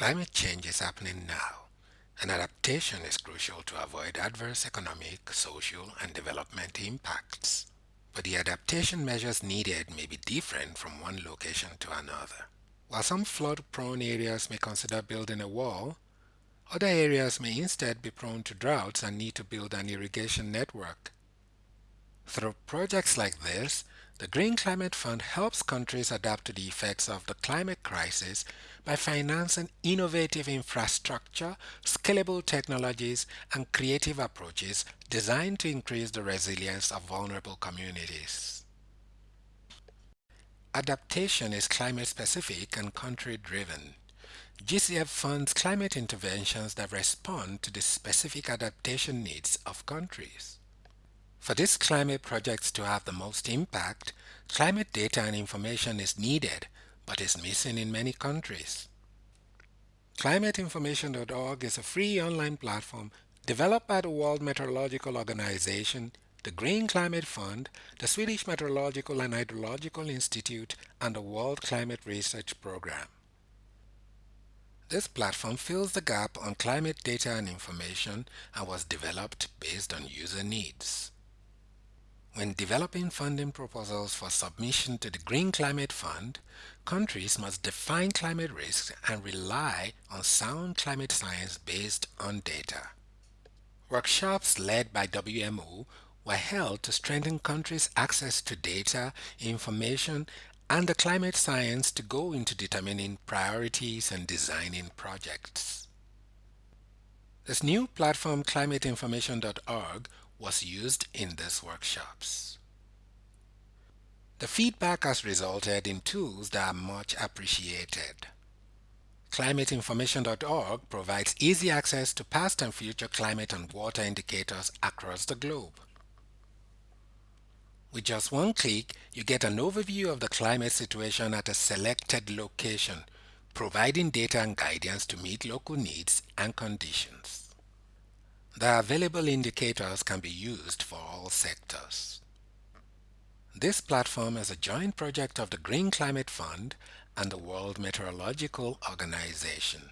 Climate change is happening now, and adaptation is crucial to avoid adverse economic, social, and development impacts. But the adaptation measures needed may be different from one location to another. While some flood-prone areas may consider building a wall, other areas may instead be prone to droughts and need to build an irrigation network. Through projects like this, the Green Climate Fund helps countries adapt to the effects of the climate crisis by financing innovative infrastructure, scalable technologies, and creative approaches designed to increase the resilience of vulnerable communities. Adaptation is climate-specific and country-driven. GCF funds climate interventions that respond to the specific adaptation needs of countries. For these climate projects to have the most impact, climate data and information is needed but is missing in many countries. ClimateInformation.org is a free online platform developed by the World Meteorological Organization, the Green Climate Fund, the Swedish Meteorological and Hydrological Institute, and the World Climate Research Program. This platform fills the gap on climate data and information and was developed based on user needs. When developing funding proposals for submission to the Green Climate Fund, countries must define climate risks and rely on sound climate science based on data. Workshops led by WMO were held to strengthen countries' access to data, information, and the climate science to go into determining priorities and designing projects. This new platform climateinformation.org was used in these workshops. The feedback has resulted in tools that are much appreciated. ClimateInformation.org provides easy access to past and future climate and water indicators across the globe. With just one click, you get an overview of the climate situation at a selected location, providing data and guidance to meet local needs and conditions. The available indicators can be used for all sectors. This platform is a joint project of the Green Climate Fund and the World Meteorological Organization.